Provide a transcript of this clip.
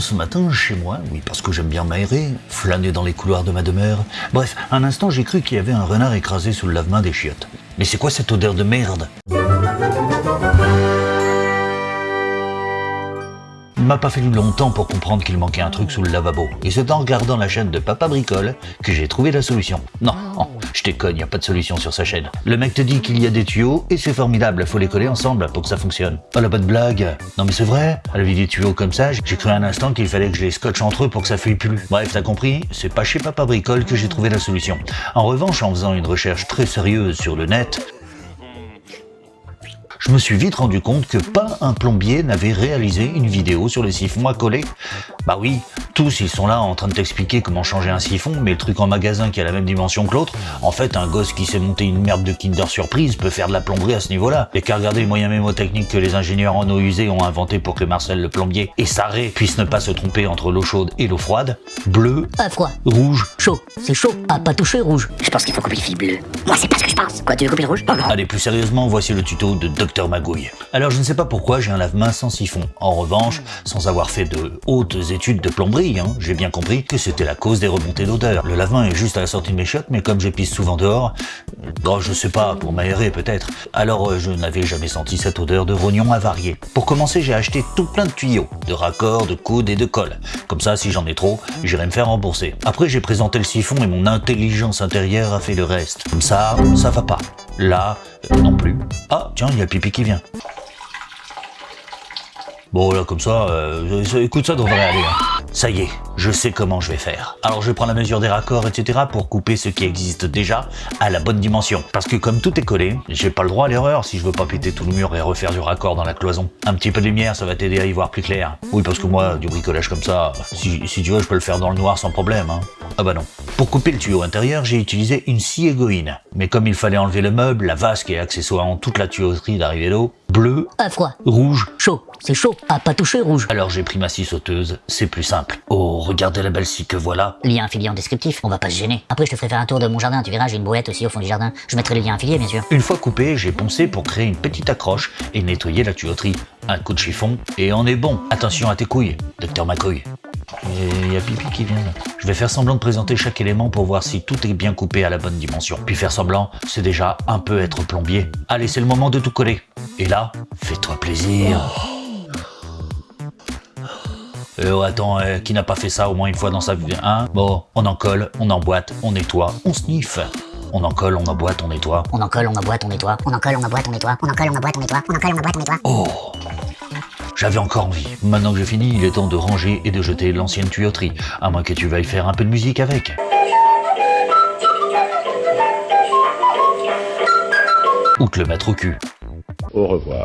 ce matin chez moi, oui parce que j'aime bien m'aérer, flâner dans les couloirs de ma demeure. Bref, un instant j'ai cru qu'il y avait un renard écrasé sous le lave-main des chiottes. Mais c'est quoi cette odeur de merde? M'a pas fallu longtemps pour comprendre qu'il manquait un truc sous le lavabo. Et c'est en regardant la chaîne de Papa Bricole que j'ai trouvé la solution. Non, je déconne, y a pas de solution sur sa chaîne. Le mec te dit qu'il y a des tuyaux et c'est formidable, faut les coller ensemble pour que ça fonctionne. Oh la bonne blague Non mais c'est vrai, à la vie des tuyaux comme ça, j'ai cru un instant qu'il fallait que je les scotche entre eux pour que ça fuit plus. Bref, t'as compris, c'est pas chez Papa Bricole que j'ai trouvé la solution. En revanche, en faisant une recherche très sérieuse sur le net, je me suis vite rendu compte que pas un plombier n'avait réalisé une vidéo sur les siphons à coller. Bah oui, tous ils sont là en train de t'expliquer comment changer un siphon, mais le truc en magasin qui a la même dimension que l'autre, en fait un gosse qui s'est monté une merde de Kinder Surprise peut faire de la plomberie à ce niveau-là. Et qu'à regarder les moyens mémotechniques que les ingénieurs en eau usée ont inventé pour que Marcel le plombier et Sarré puissent ne pas se tromper entre l'eau chaude et l'eau froide, bleu, ah, froid, rouge, chaud, c'est chaud, ah pas touché rouge. Je pense qu'il faut couper le fil bleu. Moi c'est pas ce que je pense. Quoi, tu veux couper le rouge? Allez, plus sérieusement, voici le tuto de Dr Magouille. Alors je ne sais pas pourquoi j'ai un lave-main sans siphon. En revanche, sans avoir fait de hautes études de plomberie, hein, j'ai bien compris que c'était la cause des remontées d'odeur. Le lave-main est juste à la sortie de mes chiottes, mais comme j'épice souvent dehors, bon, je sais pas, pour m'aérer peut-être, alors euh, je n'avais jamais senti cette odeur de rognon avarié. Pour commencer, j'ai acheté tout plein de tuyaux, de raccords, de coudes et de colle. Comme ça, si j'en ai trop, j'irai me faire rembourser. Après, j'ai présenté le siphon et mon intelligence intérieure a fait le reste. Comme ça, ça va pas. Là, non plus. Ah, tiens, il y a pipi qui vient. Bon, là, comme ça, euh, écoute, ça devrait aller. Hein. Ça y est, je sais comment je vais faire. Alors je prends la mesure des raccords, etc. pour couper ce qui existe déjà à la bonne dimension. Parce que comme tout est collé, j'ai pas le droit à l'erreur si je veux pas péter tout le mur et refaire du raccord dans la cloison. Un petit peu de lumière, ça va t'aider à y voir plus clair. Oui, parce que moi, du bricolage comme ça, si, tu veux, je peux le faire dans le noir sans problème. Hein. Ah bah non. Pour couper le tuyau intérieur, j'ai utilisé une scie égoïne. Mais comme il fallait enlever le meuble, la vasque et accessoirement toute la tuyauterie d'arrivée d'eau, bleu, à froid, rouge, chaud, c'est chaud, à pas toucher rouge. Alors j'ai pris ma scie sauteuse, c'est plus simple. Oh, regardez la belle scie que voilà. Lien affilié en descriptif, on va pas se gêner. Après je te ferai faire un tour de mon jardin, tu verras, j'ai une brouette aussi au fond du jardin. Je mettrai le lien affilié bien sûr. Une fois coupé, j'ai poncé pour créer une petite accroche et nettoyer la tuyauterie. Un coup de chiffon et on est bon. Attention à tes couilles, docteur McCoy. Il y a Pipi qui vient. Je vais faire semblant de présenter chaque élément pour voir si tout est bien coupé à la bonne dimension. Puis faire semblant, c'est déjà un peu être plombier. Allez, c'est le moment de tout coller. Et là, fais-toi plaisir. Euh, oh, attends, euh, qui n'a pas fait ça au moins une fois dans sa vie Hein? Bon, on en colle, on emboîte, on nettoie, on sniffe. On en colle, on emboîte, on nettoie. On en colle, on emboîte, on nettoie. On en colle, on emboîte, on nettoie. On en colle, on emboîte, on nettoie. On en colle, on emboîte, on nettoie. Oh j'avais encore envie. Maintenant que j'ai fini, il est temps de ranger et de jeter l'ancienne tuyauterie, à moins que tu veuilles faire un peu de musique avec. Ou te le mettre au cul. Au revoir.